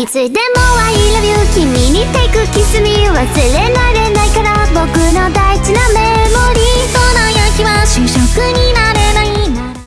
いつでも I love you 君に take kiss me 忘れない